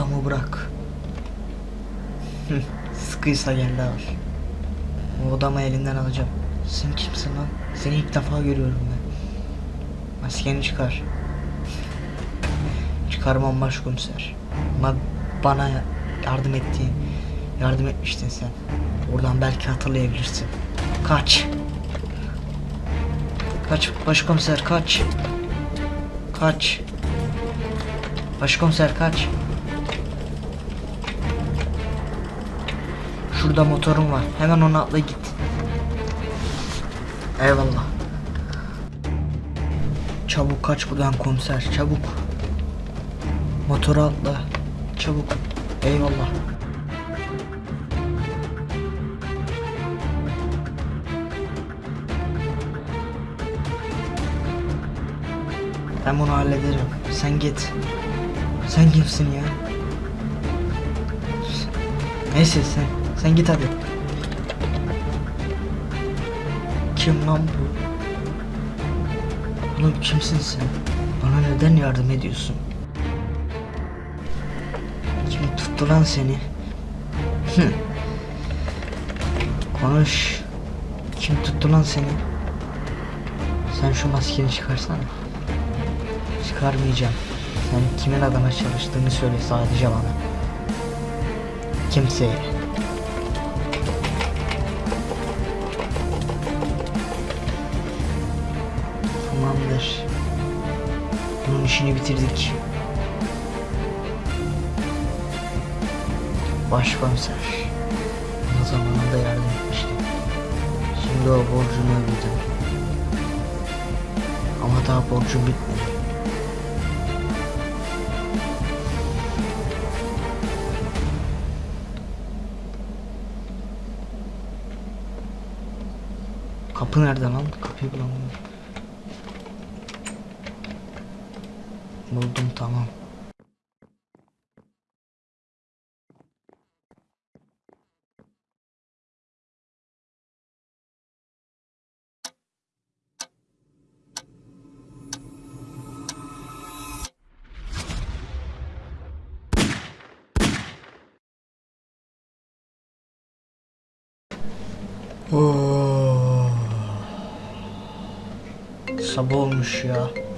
Odamı bırak. Sıkıysa gel de al. O odamı elinden alacağım. Sen kimsin lan? Seni ilk defa görüyorum ben. Maskeni çıkar. Çıkarmam başkomiser. Ama bana yardım ettiğin, yardım etmiştin sen. Oradan belki hatırlayabilirsin. Kaç. Kaç başkomiser kaç. Kaç. Başkomiser kaç. Şurada motorum var. Hemen ona atla git. Eyvallah. Çabuk kaç buradan komiser. Çabuk. Motora atla. Çabuk. Eyvallah. Ben bunu hallederim. Sen git. Sen kimsin ya? Neyse sen. Sen git hadi. Kim lan bu? Oğlum kimsin sen? Bana neden yardım ediyorsun? Kim tuttu lan seni? Konuş. Kim tuttu lan seni? Sen şu maskeni çıkarsana. Çıkarmayacağım. Sen kimin adına çalıştığını söyle sadece bana. Kimseye. Tamamdır. Bunun işini bitirdik. Başkomiser. O zamanında yardım etmişti. Şimdi o borcunu ödedim. Ama daha borcum bitmedi. Kapı nerede lan? Kapıyı bulamıyorum. Buldum tamam. Oh. Sabah olmuş ya.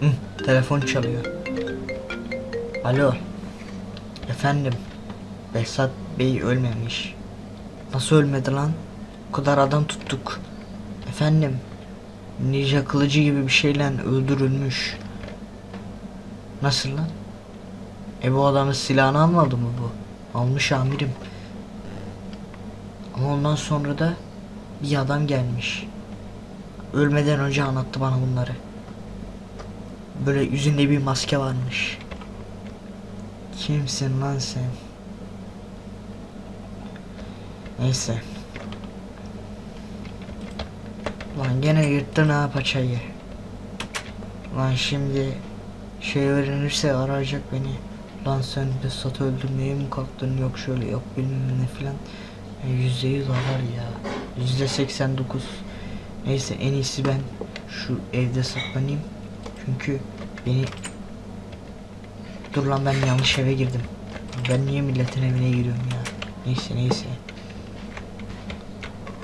Hı, telefon çalıyor. Alo. Efendim. Behzat Bey ölmemiş. Nasıl ölmedi lan? O kadar adam tuttuk. Efendim. Ninja kılıcı gibi bir şeyle öldürülmüş. Nasıl lan? E bu adamın silahını almadı mı bu? Almış amirim. Ama ondan sonra da bir adam gelmiş. Ölmeden önce anlattı bana bunları. Böyle yüzünde bir maske varmış. Kimsin lan sen? Neyse. Lan gene yırttın ha paçayı. Lan şimdi şey öğrenirse arayacak beni. Lan sen de sat öldürmeye mi kalktın yok şöyle yok bilmem ne filan. Yüzde yüz arar ya. Yüzde seksen dokuz. Neyse en iyisi ben şu evde saklanayım. Çünkü beni... Dur lan ben yanlış eve girdim. Ben niye milletin evine giriyorum ya? Neyse neyse.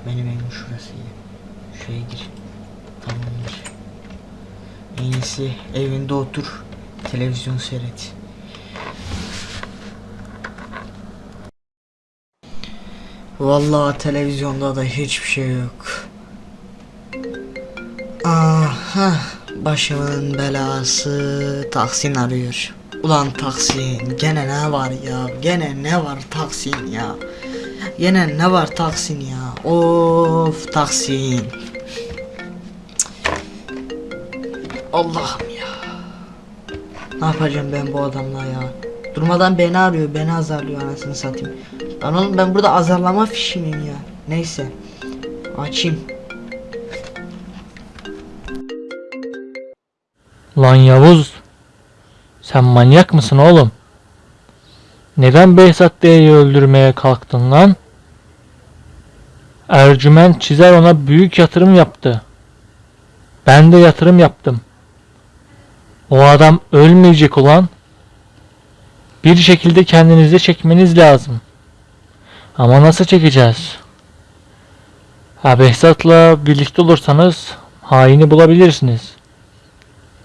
Benim evim şurası ya. Şuraya gir. Tamamdır. En iyisi evinde otur. Televizyon seyret. Vallahi televizyonda da hiçbir şey yok. Aha başımın belası Tahsin arıyor. Ulan Tahsin gene ne var ya gene ne var Tahsin ya. Gene ne var Tahsin ya. Of Tahsin. Cık. Allah'ım ya. Ne yapacağım ben bu adamla ya? Durmadan beni arıyor, beni azarlıyor anasını satayım. Lan oğlum ben burada azarlama fişi miyim ya? Neyse. Açayım. Lan Yavuz. Sen manyak mısın oğlum? Neden Behzat Bey'i öldürmeye kalktın lan? Ercüment Çizer ona büyük yatırım yaptı. Ben de yatırım yaptım. O adam ölmeyecek ulan. Bir şekilde kendinizi çekmeniz lazım. Ama nasıl çekeceğiz? Ha Behzat'la birlikte olursanız haini bulabilirsiniz.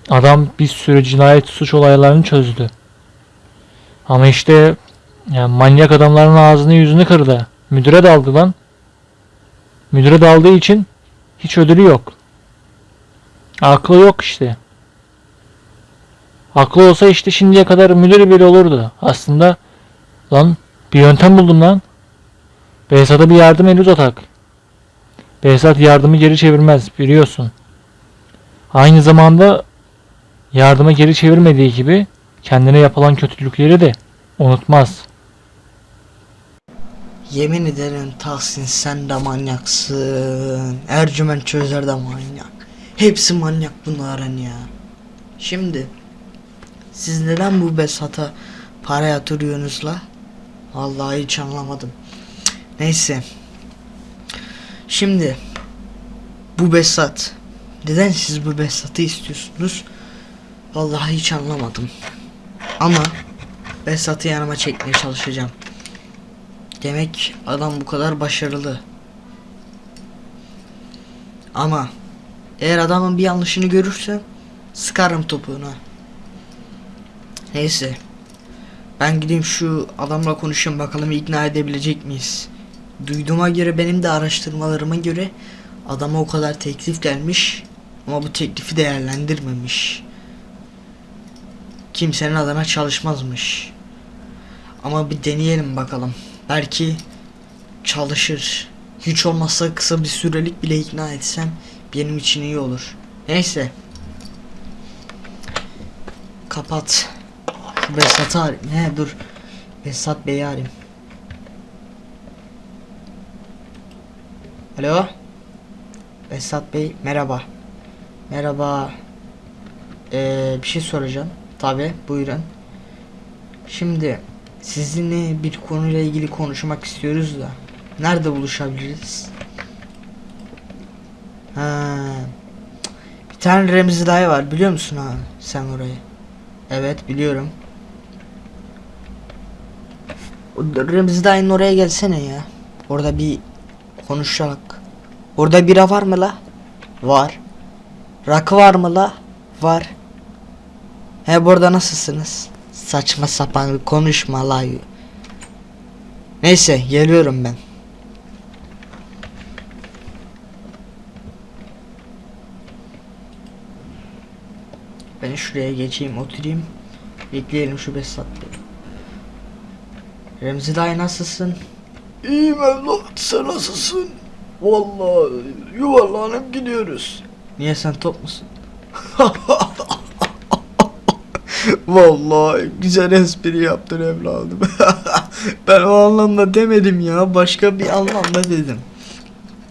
Adam bir sürü cinayet suç olaylarını çözdü. Ama işte yani manyak adamların ağzını yüzünü kırdı. Müdüre daldı lan. Müdüre daldığı için hiç ödülü yok. Aklı yok işte. Aklı olsa işte şimdiye kadar müdür bile olurdu. Aslında lan bir yöntem buldum lan. Behzat'a bir yardım eli uzatak. Behzat yardımı geri çevirmez biliyorsun. Aynı zamanda yardımı geri çevirmediği gibi kendine yapılan kötülükleri de unutmaz. Yemin ederim Tahsin sen de manyaksın. Ercüment çözer de manyak. Hepsi manyak bunların ya. Şimdi siz neden bu Besat'a para yatırıyorsunuz la? Vallahi hiç anlamadım. Neyse. Şimdi bu Besat neden siz bu Besat'ı istiyorsunuz? Vallahi hiç anlamadım. Ama Besat'ı yanıma çekmeye çalışacağım. Demek adam bu kadar başarılı. Ama eğer adamın bir yanlışını görürsem sıkarım topuğuna. Neyse. Ben gideyim şu adamla konuşayım bakalım ikna edebilecek miyiz? Duyduğuma göre benim de araştırmalarıma göre adama o kadar teklif gelmiş ama bu teklifi değerlendirmemiş. Kimsenin adına çalışmazmış. Ama bir deneyelim bakalım. Belki çalışır. Hiç olmazsa kısa bir sürelik bile ikna etsem benim için iyi olur. Neyse. Kapat. Şu Besat'ı arayayım. Ne dur. Besat Bey'i arayayım. Alo. Besat Bey merhaba. Merhaba. Ee, bir şey soracağım. Tabi buyurun. Şimdi sizinle bir konuyla ilgili konuşmak istiyoruz da nerede buluşabiliriz? Ha. Bir tane Remzi dayı var biliyor musun ha sen orayı? Evet biliyorum. Remzi dayının oraya gelsene ya. Orada bir konuşalım. Orada bira var mı la? Var. Rakı var mı la? Var. He burada nasılsınız? Saçma sapan konuşma la. Neyse geliyorum ben. Ben şuraya geçeyim oturayım. Bekleyelim şu Besat Bey. Remzi dayı nasılsın? İyiyim evlat sen nasılsın? Vallahi yuvarlanıp gidiyoruz. Niye sen top musun? Vallahi güzel espri yaptın evladım. Ben o anlamda demedim ya. Başka bir anlamda dedim.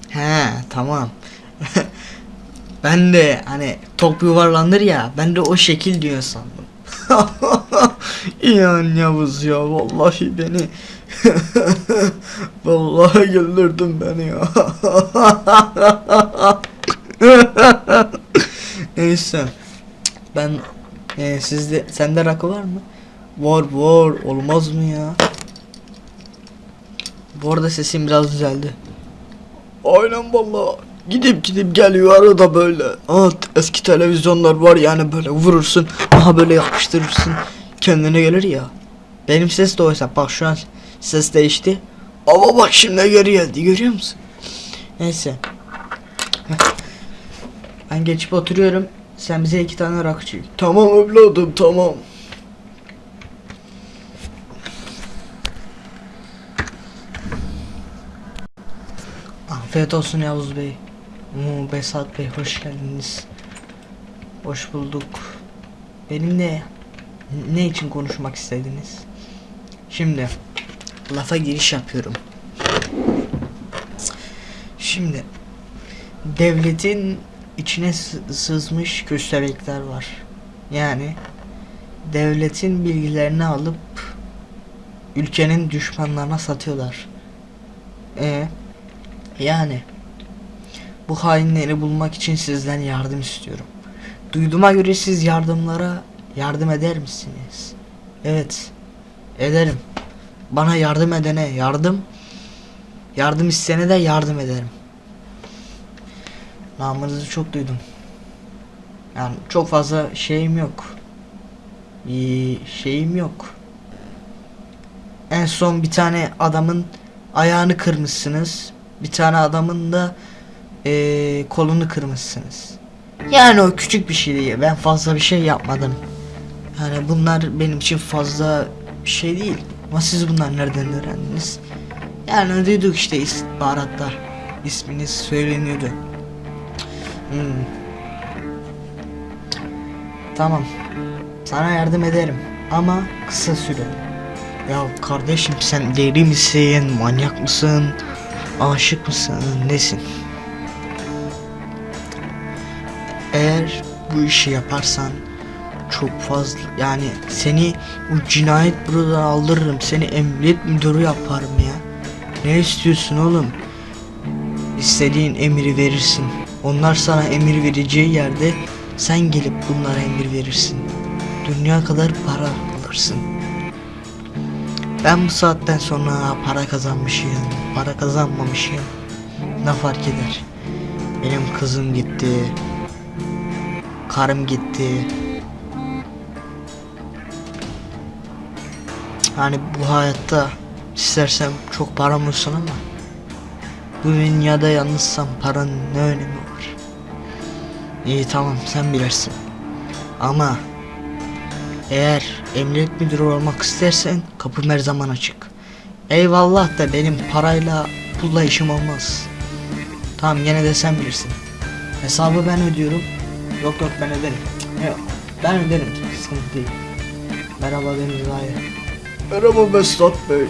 He tamam. ben de hani top yuvarlanır ya. Ben de o şekil diyor sandım. İyan Yavuz ya vallahi beni vallahi güldürdün beni ya. Neyse. Ben e, sizde sende rakı var mı? Var var olmaz mı ya? Bu arada sesim biraz düzeldi. Aynen vallahi gidip gidip geliyor arada böyle. Aa, eski televizyonlar var yani böyle vurursun. Aha böyle yapıştırırsın. Kendine gelir ya. Benim ses de oysa bak şu an ses değişti. Ama bak şimdi geri geldi görüyor musun? Neyse. Ben geçip oturuyorum. Sen bize iki tane rakı çek. Tamam evladım tamam. Afiyet olsun Yavuz Bey. Oo, Besat Bey hoş geldiniz. Hoş bulduk. Benimle ne için konuşmak istediniz? Şimdi lafa giriş yapıyorum. Şimdi devletin içine sı- sızmış köstebekler var. Yani devletin bilgilerini alıp ülkenin düşmanlarına satıyorlar. E yani bu hainleri bulmak için sizden yardım istiyorum. Duyduğuma göre siz yardımlara yardım eder misiniz? Evet. Ederim. Bana yardım edene yardım. Yardım isteyene de yardım ederim. Namınızı çok duydum. Yani çok fazla şeyim yok. İyi şeyim yok. En son bir tane adamın ayağını kırmışsınız. Bir tane adamın da eee, kolunu kırmışsınız. Yani o küçük bir şey değil. Ben fazla bir şey yapmadım. Yani bunlar benim için fazla bir şey değil. Ama siz bunlar nereden öğrendiniz? Yani duyduk işte istihbaratta. İsminiz söyleniyordu. Hmm. Tamam. Sana yardım ederim. Ama kısa süre. Ya kardeşim sen deli misin? Manyak mısın? Aşık mısın? Nesin? Eğer bu işi yaparsan çok fazla yani seni bu cinayet bürodan aldırırım seni emniyet müdürü yaparım ya ne istiyorsun oğlum İstediğin emiri verirsin onlar sana emir vereceği yerde sen gelip bunlara emir verirsin. Dünya kadar para alırsın. Ben bu saatten sonra para kazanmışım para kazanmamışım. Ne fark eder? Benim kızım gitti karım gitti. Hani bu hayatta istersem çok param olsun ama bu dünyada yalnızsam paranın ne önemi var? İyi tamam sen bilirsin. Ama eğer emniyet müdürü olmak istersen kapım her zaman açık. Eyvallah da benim parayla pulla işim olmaz. Tamam yine de sen bilirsin. Hesabı ben ödüyorum. Yok yok ben öderim. Yok ben öderim. Sıkıntı değil. Merhaba Deniz Aydın. Merhaba Besat Bey.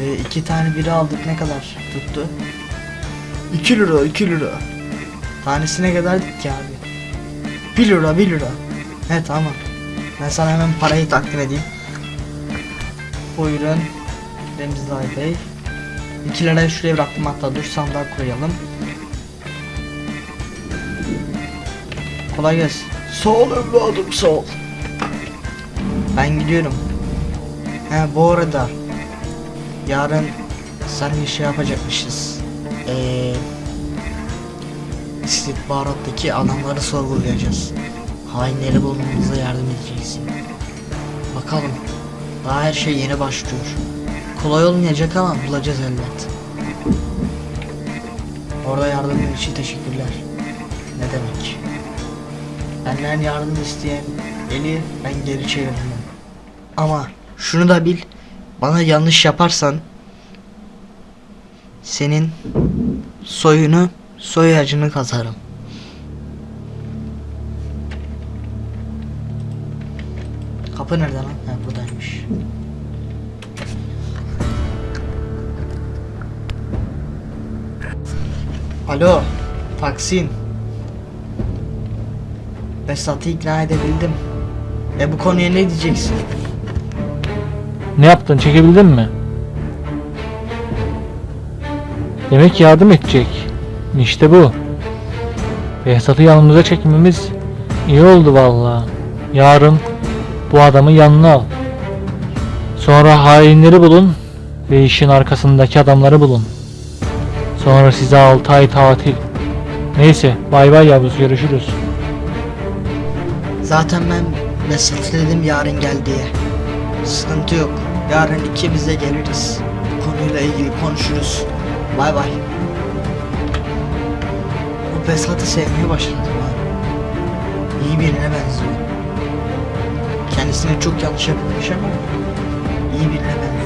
Ee, iki tane biri aldık ne kadar tuttu? 2 lira 2 lira. Tanesi ne kadar ki abi? 1 lira 1 lira. He tamam. Ben sana hemen parayı takdim edeyim. Buyurun. Remzi Bey. 2 lirayı şuraya bıraktım hatta dur sandığa koyalım. Kolay gelsin. Sağ ol evladım sağ ol. Ben gidiyorum. He bu arada yarın seninle şey yapacakmışız. Eee istihbarattaki adamları sorgulayacağız. Hainleri bulmamıza yardım edeceksin. Bakalım. Daha her şey yeni başlıyor. Kolay olmayacak ama bulacağız elbet. Orada yardımın için teşekkürler. Ne demek? Benden yardım isteyen eli ben geri çevirmem. Ama şunu da bil. Bana yanlış yaparsan senin soyunu soy ağacını kazarım. Kapı nerede lan? Ha buradaymış. Alo, Taksim. Besat'ı ikna edebildim. E bu konuya ne diyeceksin? Ne yaptın? Çekebildin mi? Demek yardım edecek. İşte bu. Behzat'ı yanımıza çekmemiz iyi oldu vallahi. Yarın bu adamı yanına al. Sonra hainleri bulun ve işin arkasındaki adamları bulun. Sonra size 6 ay tatil. Neyse bay bay yavrusu görüşürüz. Zaten ben dedim yarın gel diye. Sıkıntı yok. Yarın ikimiz de geliriz. Konuyla ilgili konuşuruz. Bay bay. Bu Besat'ı sevmeye başladım abi. İyi birine benziyor. Kendisine çok yanlış yapılmış ama iyi birine benziyor.